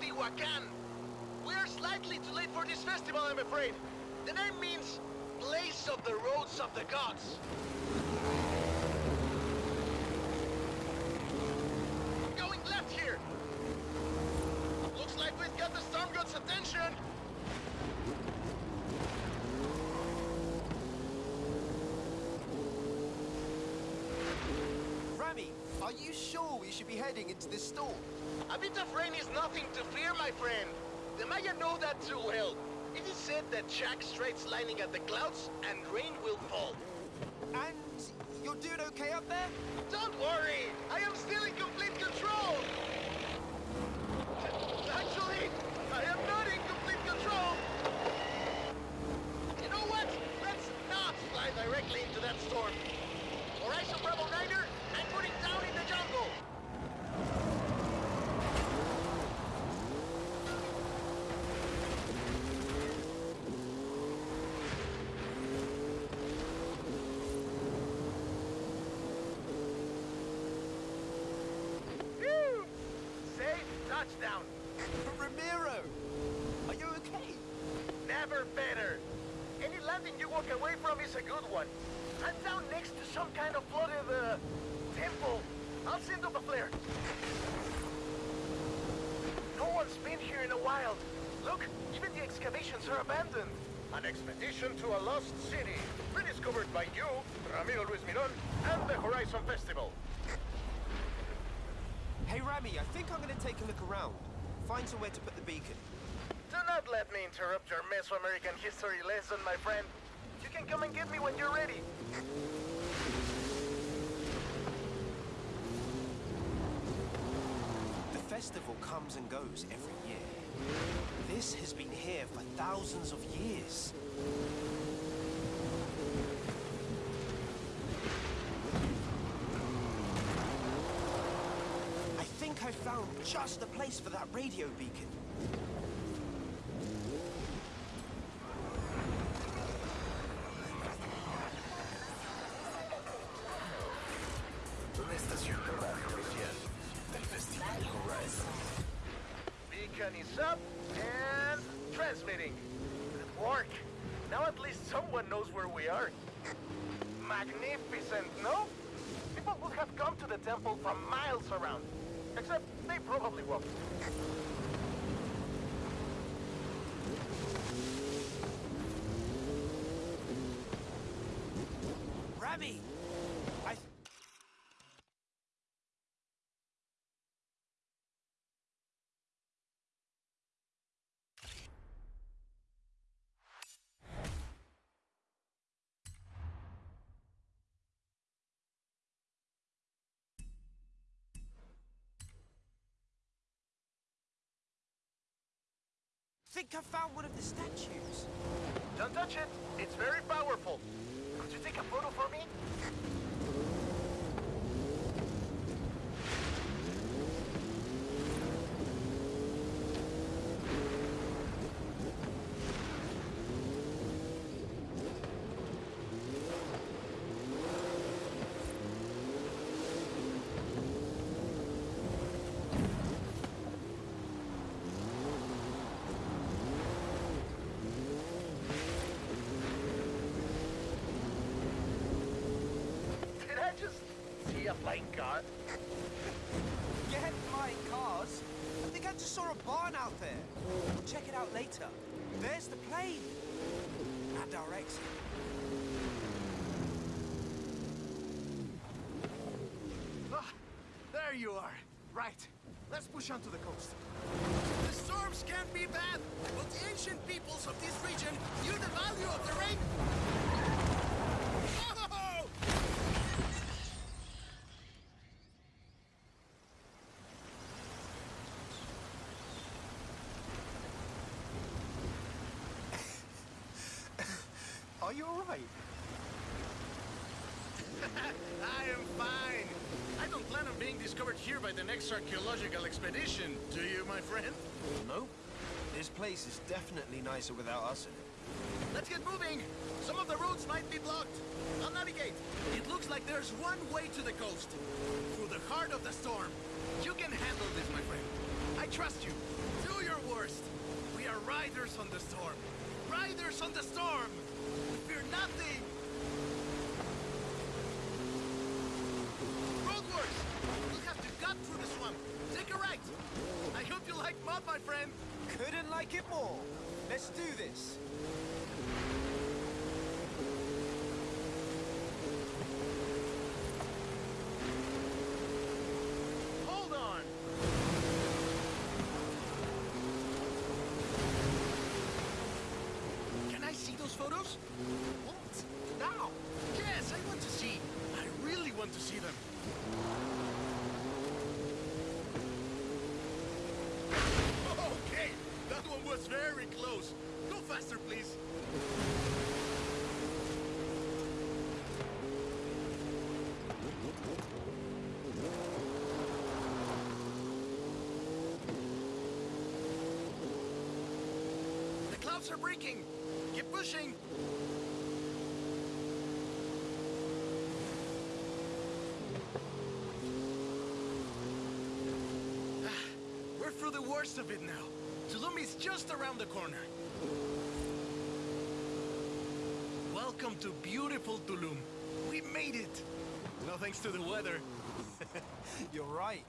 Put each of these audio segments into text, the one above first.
Teotihuacan. We're slightly too late for this festival, I'm afraid. The name means place of the roads of the gods. Going left here. Looks like we've got the storm god's attention. Rami, are you sure we should be heading into this storm? A bit of rain is nothing to fear, my friend. The Maya know that too well. It is said that Chaac straight's lining at the clouds and rain will fall. And you're doing okay up there? Don't worry, I am still in complete control. Actually, I am not in complete control. You know what? Let's not fly directly into that storm. Horizon Bravo Niner, I'm putting down in the jungle. Phew! Safe touchdown. Ramiro! Are you okay? Never better. Any landing you walk away from is a good one. I'm down next to some kind of flooded, uh, temple. I'll send up a flare. No one's been here in a while. Look, even the excavations are abandoned. An expedition to a lost city, rediscovered by you, Ramiro Luis Miron, and the Horizon Festival. Hey Rami, I think I'm gonna take a look around. Find somewhere to put the beacon. Do not let me interrupt your Mesoamerican history lesson, my friend. You can come and get me when you're ready. The festival comes and goes every year. This has been here for thousands of years. I think I found just the place for that radio beacon. I... think I found one of the statues. Don't touch it. It's very powerful. Take a photo for me? Did I just see a flying car? Get flying cars. I think I just saw a barn out there. We'll check it out later. There's the plane. And our exit. Ah, there you are. Right. Let's push onto the coast. The storms can be bad, but ancient peoples of this region knew the value of the rain. Oh! Are you alright? I am fine. I don't plan on being discovered here by the next archaeological expedition, do you, my friend? Nope. This place is definitely nicer without us in it. Let's get moving. Some of the roads might be blocked. I'll navigate. It looks like there's one way to the coast. Through the heart of the storm. You can handle this, my friend. I trust you. Do your worst. We are riders on the storm. Riders on the storm. We fear nothing. Through the swamp. Take a right. I hope you like mud, my friend. Couldn't like it more. Let's do this. Hold on! Can I see those photos? What? Now? Yes, I want to see. I really want to see them. Okay, that one was very close. Go faster, please. The clouds are breaking. Keep pushing. Ah, we're through the worst of it now. Tulum is just around the corner. Welcome to beautiful Tulum. We made it. No thanks to the weather. You're right.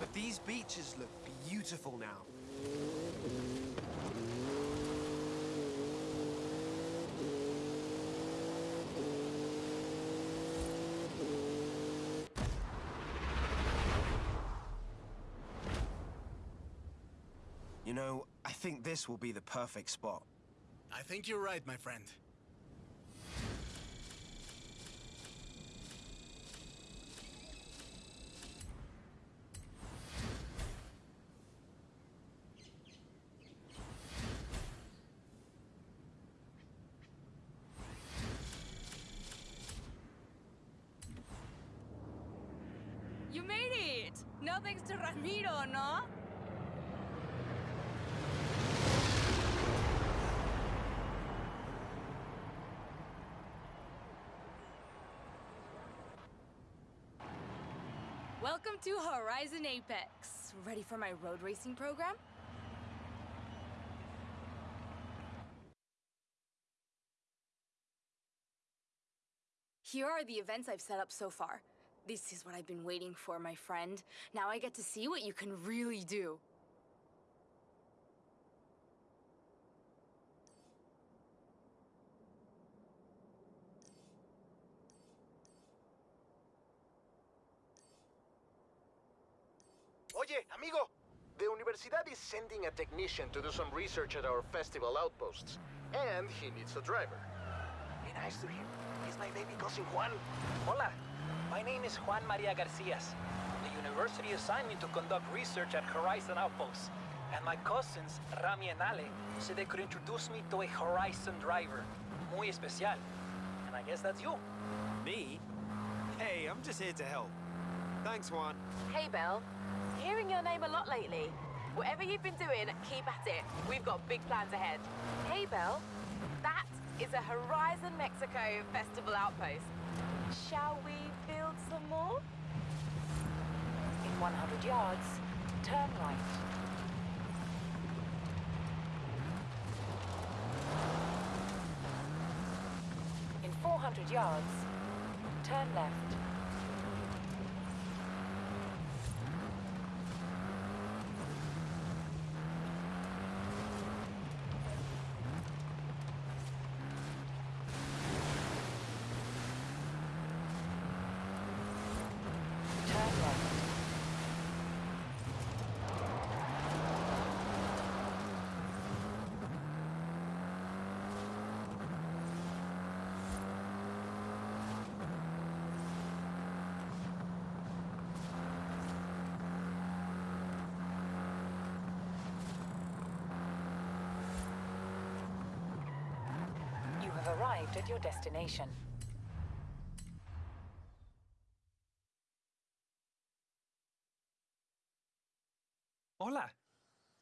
But these beaches look beautiful now. You know, I think this will be the perfect spot. I think you're right, my friend. You made it! No thanks to Ramiro, no? Welcome to Horizon Apex. Ready for my road racing program? Here are the events I've set up so far. This is what I've been waiting for, my friend. Now I get to see what you can really do. Oye, amigo! The Universidad is sending a technician to do some research at our festival outposts. And he needs a driver. Be nice to him. He's my baby cousin Juan. Hola, my name is Juan Maria Garcias. The university assigned me to conduct research at Horizon Outposts, and my cousins, Rami and Ale, said they could introduce me to a Horizon driver. Muy especial. And I guess that's you. Me? Hey, I'm just here to help. Thanks, Juan. Hey, Belle. Hearing your name a lot lately. Whatever you've been doing, keep at it. We've got big plans ahead. Hey, Belle. That is a Horizon Mexico Festival outpost. Shall we build some more? In 100 yards, turn right. In 400 yards, turn left. Turn left. Arrived at your destination. Hola.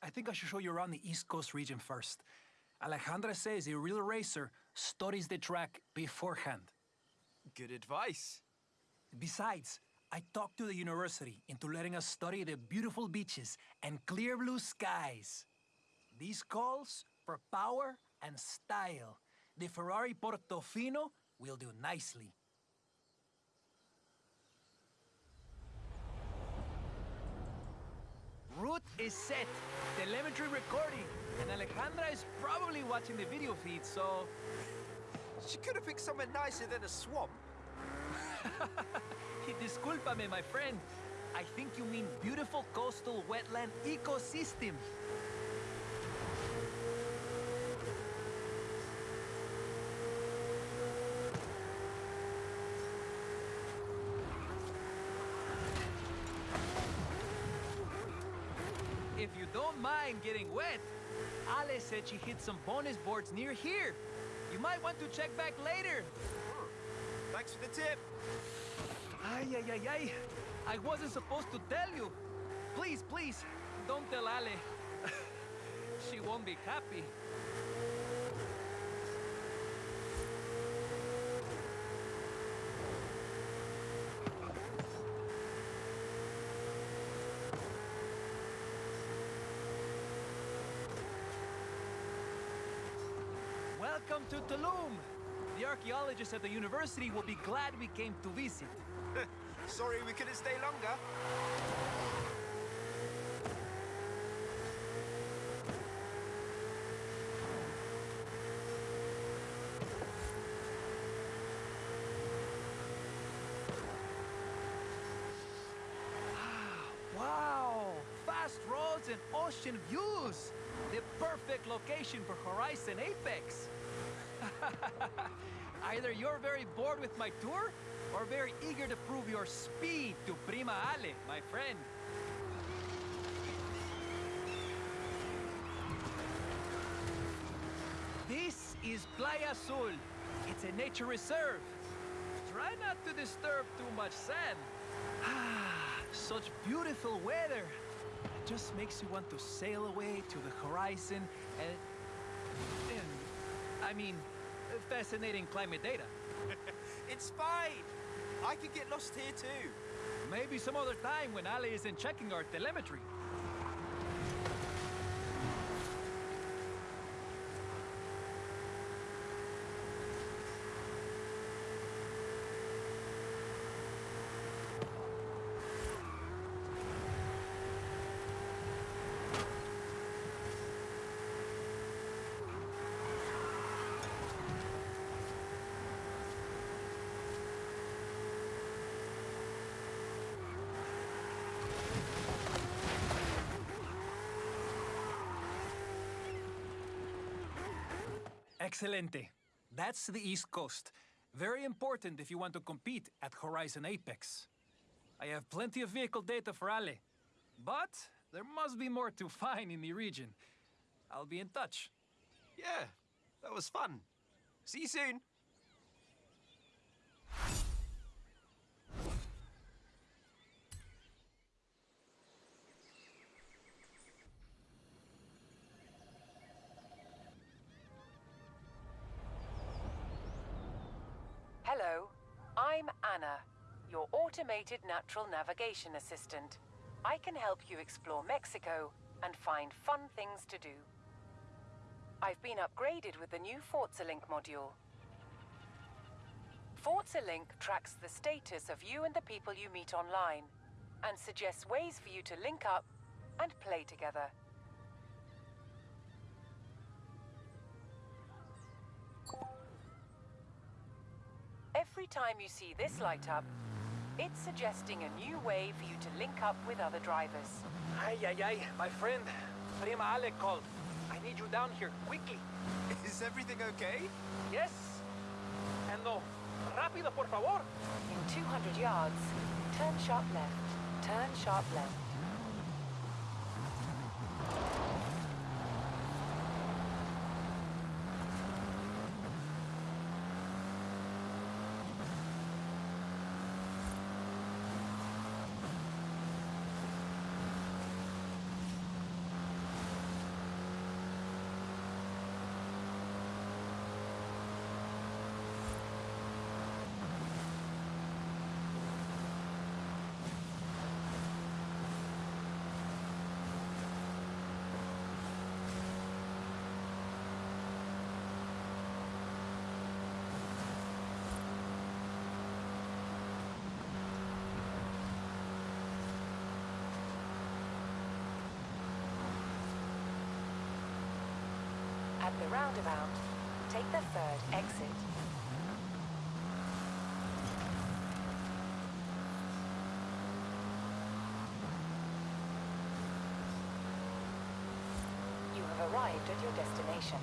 I think I should show you around the East Coast region first. Alejandra says a real racer studies the track beforehand. Good advice. Besides, I talked to the university into letting us study the beautiful beaches and clear blue skies. These calls for power and style. The Ferrari Portofino will do nicely. Route is set, telemetry recording, and Alejandra is probably watching the video feed, so She could have picked somewhere nicer than a swamp. Discúlpame, my friend. I think you mean beautiful coastal wetland ecosystem. If you don't mind getting wet, Ale said she hit some bonus boards near here. You might want to check back later. Thanks for the tip. Ay, ay, ay, ay. I wasn't supposed to tell you. Please, please, don't tell Ale. she won't be happy. Welcome to Tulum. The archaeologists at the university will be glad we came to visit. Sorry we couldn't stay longer. Ah, wow! Fast roads and ocean views! The perfect location for Horizon Apex! Either you're very bored with my tour, or very eager to prove your speed to Prima Ale, my friend. This is Playa Azul. It's a nature reserve. Try not to disturb too much sand. Such beautiful weather. It just makes you want to sail away to the horizon and... and I mean, fascinating climate data. It's fine. I could get lost here too. Maybe some other time when Ale isn't checking our telemetry. Excelente. That's the East Coast. Very important if you want to compete at Horizon Apex. I have plenty of vehicle data for Ale. But there must be more to find in the region. I'll be in touch. Yeah, that was fun. See you soon. Automated natural navigation assistant. I can help you explore Mexico and find fun things to do. I've been upgraded with the new Forza Link module. Forza Link tracks the status of you and the people you meet online and suggests ways for you to link up and play together. Every time you see this light up, it's suggesting a new way for you to link up with other drivers. Ay, ay, ay, my friend. Prima Ale called. I need you down here, quickly. Is everything okay? Yes? And no, rápido, por favor. In 200 yards, turn sharp left. Turn sharp left. The roundabout, take the third exit. You have arrived at your destination.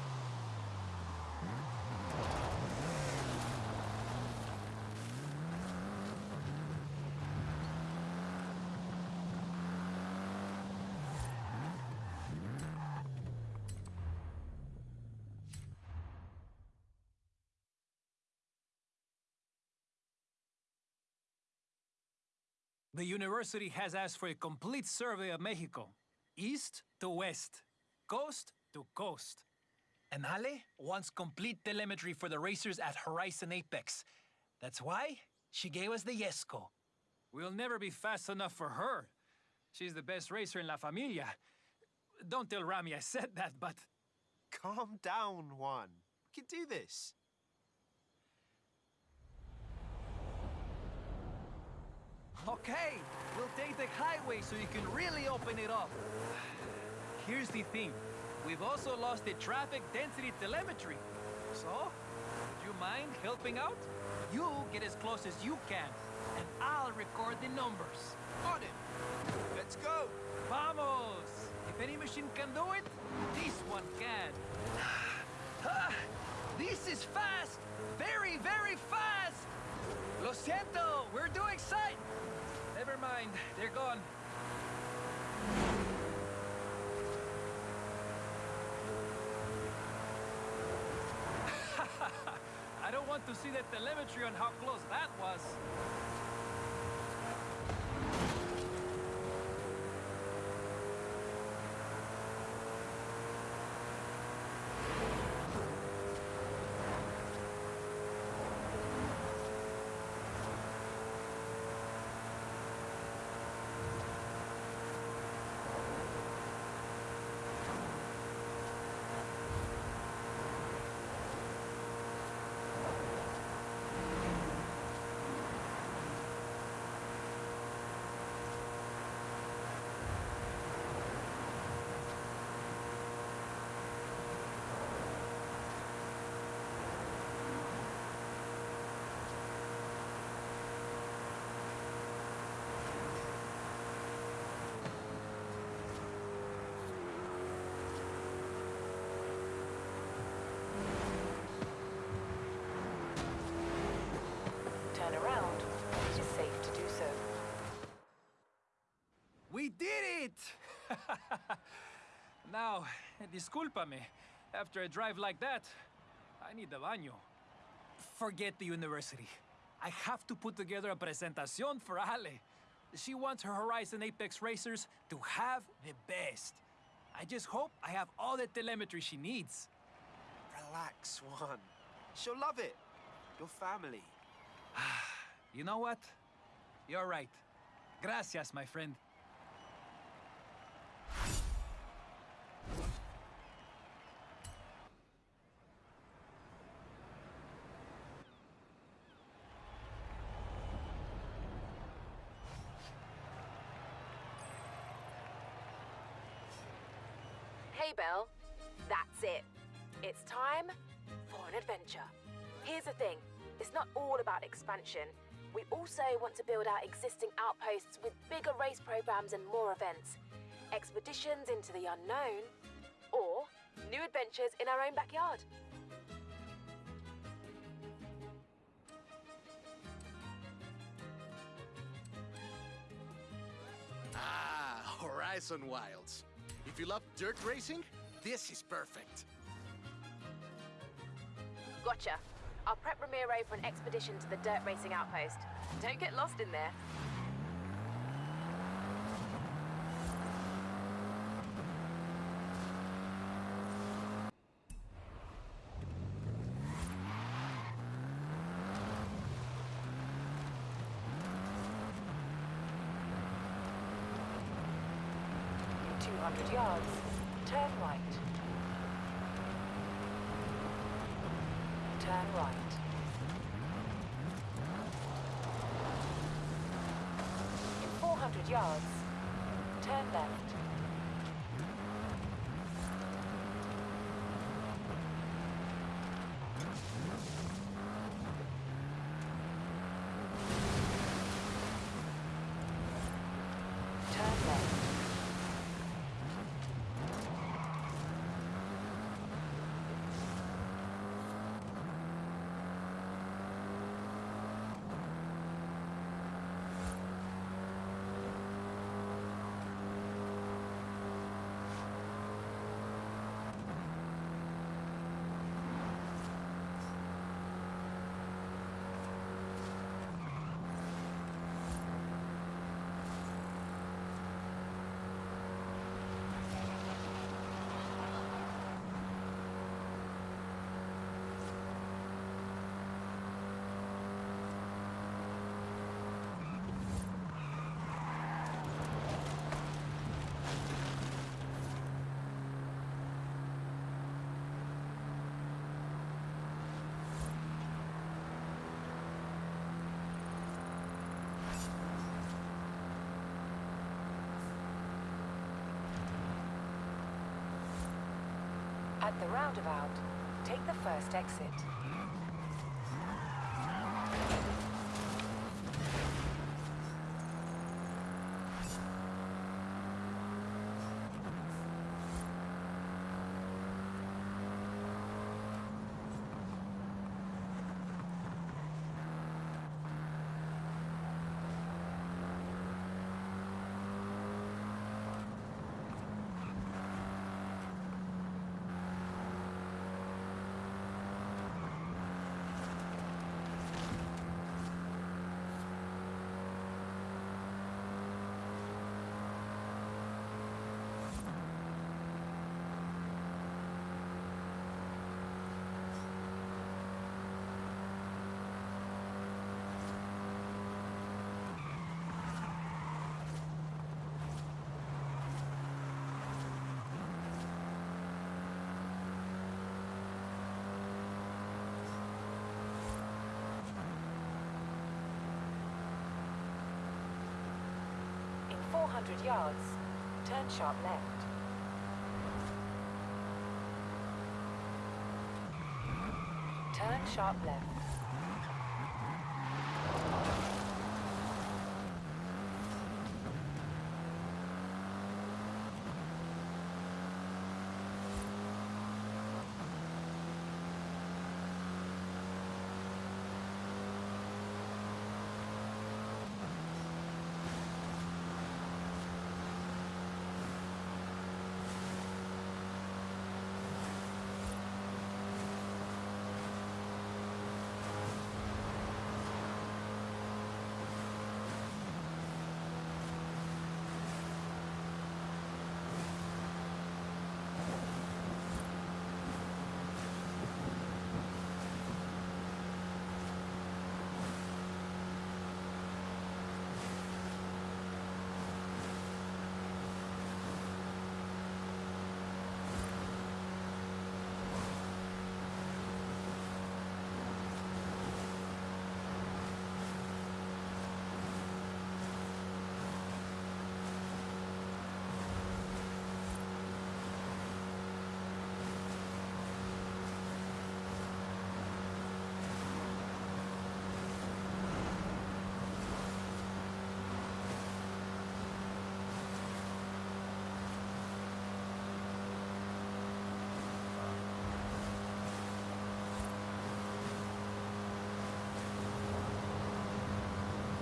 The university has asked for a complete survey of Mexico, east to west, coast to coast. And Ale wants complete telemetry for the racers at Horizon Apex. That's why she gave us the Jesko. We'll never be fast enough for her. She's the best racer in La Familia. Don't tell Rami I said that, but Calm down, Juan. We can do this. Okay, we'll take the highway so you can really open it up. Here's the thing. We've also lost the traffic density telemetry. So, would you mind helping out? You get as close as you can, and I'll record the numbers. On it. Let's go. Vamos! If any machine can do it, this one can. Ah, this is fast! Very, very fast! Lo siento, we're doing sight! Mind, they're gone. I don't want to see the telemetry on how close that was. Turn around. It is safe to do so. We did it! now, discúlpame. After a drive like that, I need the baño. Forget the university. I have to put together a presentación for Ale. She wants her Horizon Apex racers to have the best. I just hope I have all the telemetry she needs. Relax, Juan. She'll love it. Your family. You know what? You're right. Gracias, my friend. Hey, Belle. That's it. It's time for an adventure. Here's the thing it's not all about expansion. We also want to build out existing outposts with bigger race programs and more events, expeditions into the unknown, or new adventures in our own backyard. Ah, Horizon Wilds. If you love dirt racing, this is perfect. Gotcha. I'll prep Ramiro for an expedition to the dirt racing outpost. Don't get lost in there. 200 yards, turn right. Turn right. In 400 yards, turn left. At the roundabout, take the first exit. In 400 yards, turn sharp left. Turn sharp left.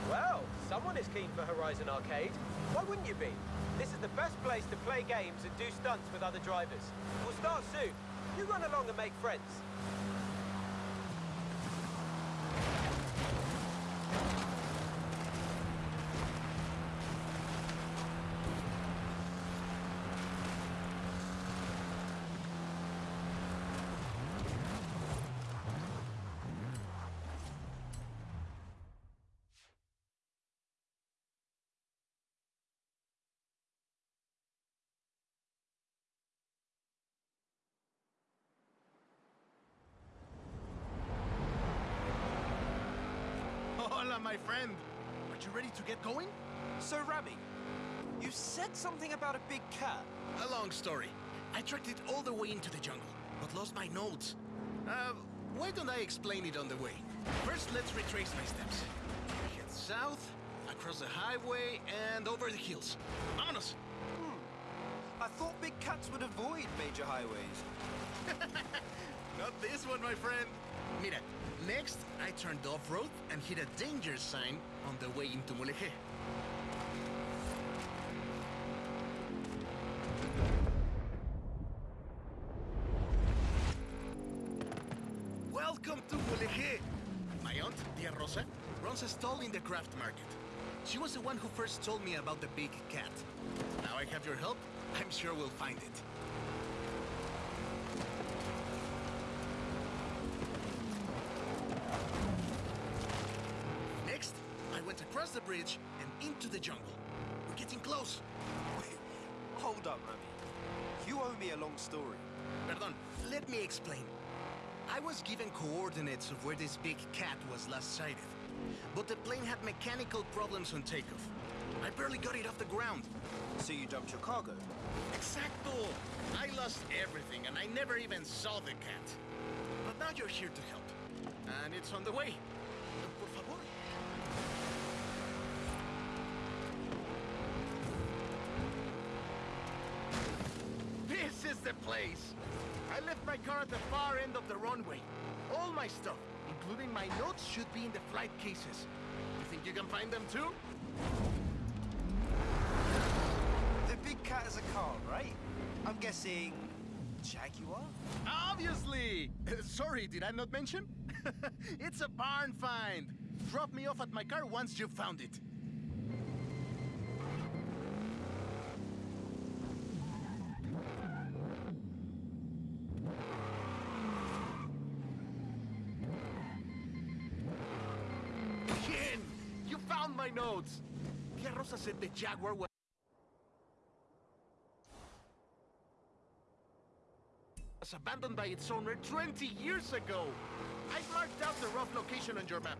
Well, is keen for Horizon Arcade. Why wouldn't you be? This is the best place to play games and do stunts with other drivers. We'll start soon. You run along and make friends. Hola, my friend. Are you ready to get going? So, Rami, you said something about a big cat. A long story. I tracked it all the way into the jungle, but lost my notes. Uh, why don't I explain it on the way? First, let's retrace my steps. Head south, across the highway, and over the hills. Vámonos! I thought big cats would avoid major highways. Not this one, my friend. Mira, next I turned off-road and hit a danger sign on the way into Mulegé. Welcome to Mulegé! My aunt, Tia Rosa, runs a stall in the craft market. She was the one who first told me about the big cat. Now I have your help, I'm sure we'll find it. The bridge and into the jungle. We're getting close. Wait, hold up, Rami. You owe me a long story. Perdón, let me explain. I was given coordinates of where this big cat was last sighted. But the plane had mechanical problems on takeoff. I barely got it off the ground. So you dumped your cargo? Exacto! I lost everything and I never even saw the cat. But now you're here to help. And it's on the way. Place! I left my car at the far end of the runway. All my stuff, including my notes, should be in the flight cases. You think you can find them too? The big cat is a car, right? I'm guessing Jaguar? Obviously! Sorry, did I not mention? it's a barn find. Drop me off at my car once you've found it. The Jaguar was abandoned by its owner 20 years ago. I've marked out the rough location on your map.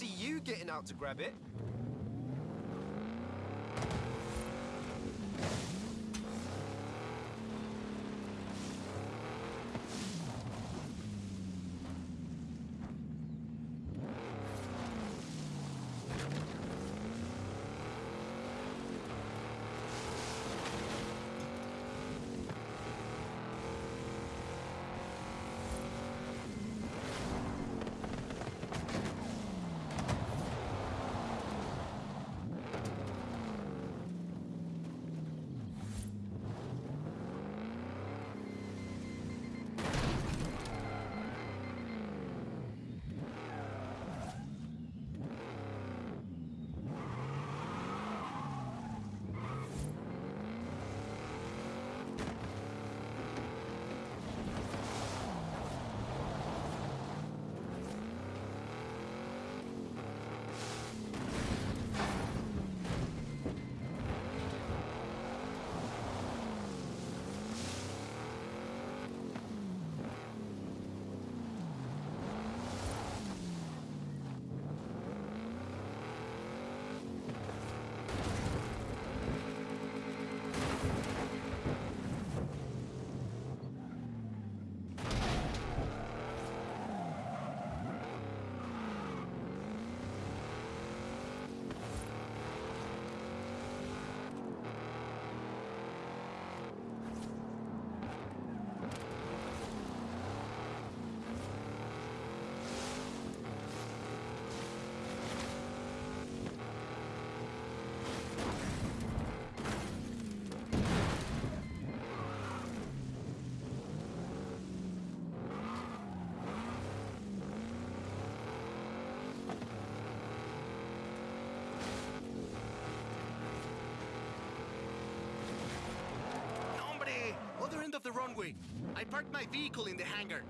See you getting out to grab it. Other end of the runway. I parked my vehicle in the hangar.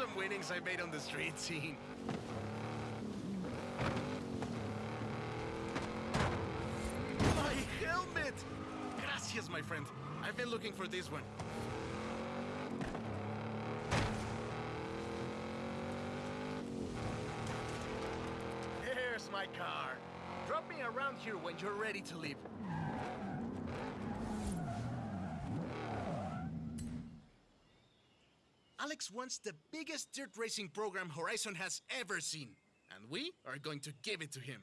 Some winnings I made on the street scene. My helmet! Gracias, my friend. I've been looking for this one. There's my car. Drop me around here when you're ready to leave. Wants the biggest dirt racing program Horizon has ever seen, and we are going to give it to him.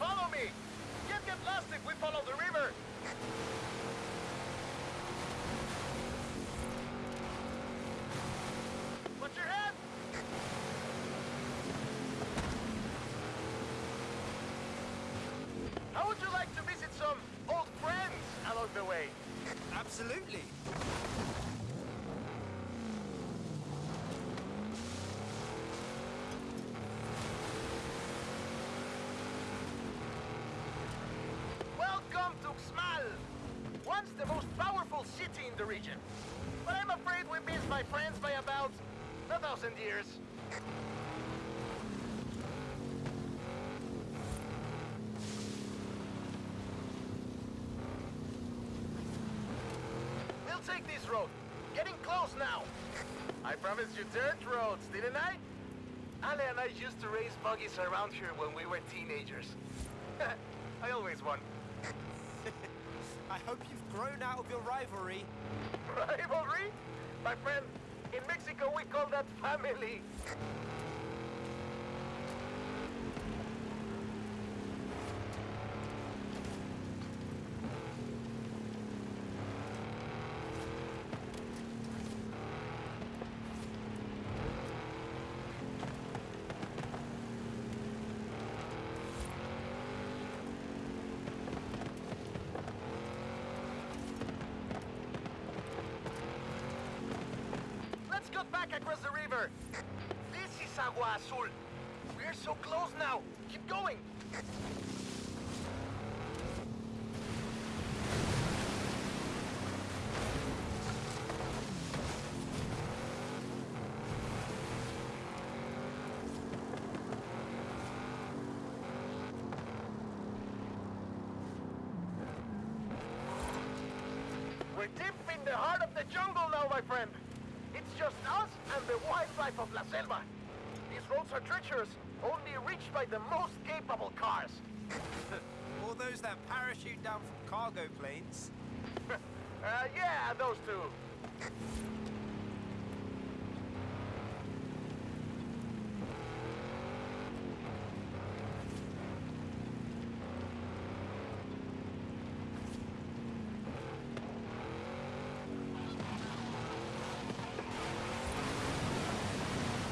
Follow me! Can't get lost if we follow the river! Watch your head! How would you like to visit some old friends along the way? Absolutely. Welcome to Xmal! Once the most powerful city in the region. But I'm afraid we missed my friends by about a thousand years. We'll take this road. Getting close now. I promised you dirt roads, didn't I? Ale and I used to race buggies around here when we were teenagers. I always won. I hope you've grown out of your rivalry. Rivalry? My friend, in Mexico we call that family. Back across the river. This is Agua Azul. We're so close now. Keep going. We're deep in the heart of the jungle now, my friend. Just us and the wildlife of La Selva. These roads are treacherous, only reached by the most capable cars. All those that parachute down from cargo planes. uh, yeah, those two.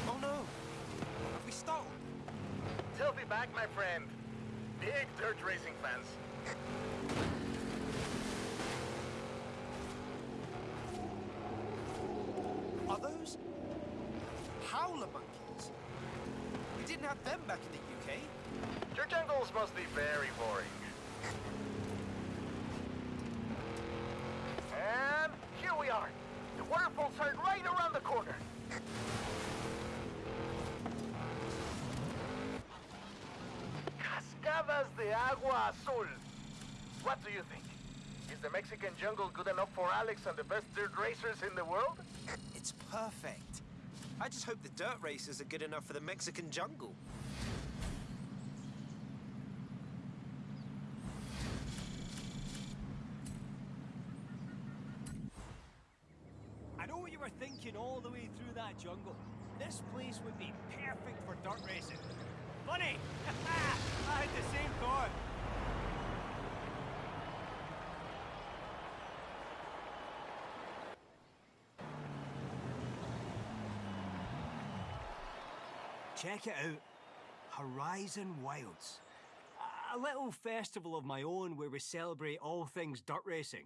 Oh no! Have we stalled? They'll be back, my friend. Big dirt racing fans. Are those howler monkeys? We didn't have them back in the UK. Your jungles must be very boring. And here we are. The waterfalls are right around the corner. De Agua Azul. What do you think? Is the Mexican jungle good enough for Alex and the best dirt racers in the world? It's perfect. I just hope the dirt racers are good enough for the Mexican jungle. I know what you were thinking all the way through that jungle. This place would be perfect for dirt racing. Funny! I had the same thought. Check it out. Horizon Wilds. A little festival of my own where we celebrate all things dirt racing.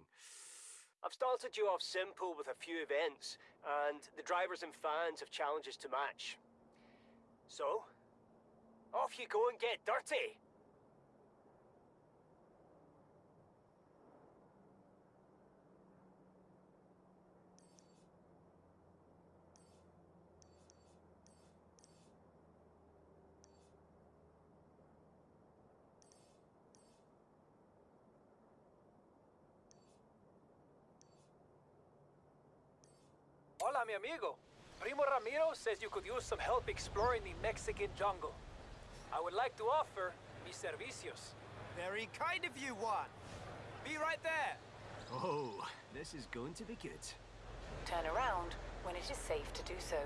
I've started you off simple with a few events, and the drivers and fans have challenges to match. So, Off you go and get dirty. Hola, mi amigo. Primo Ramiro says you could use some help exploring the Mexican jungle. I would like to offer mis servicios. Very kind of you, Juan. Be right there. Oh, this is going to be good. Turn around when it is safe to do so.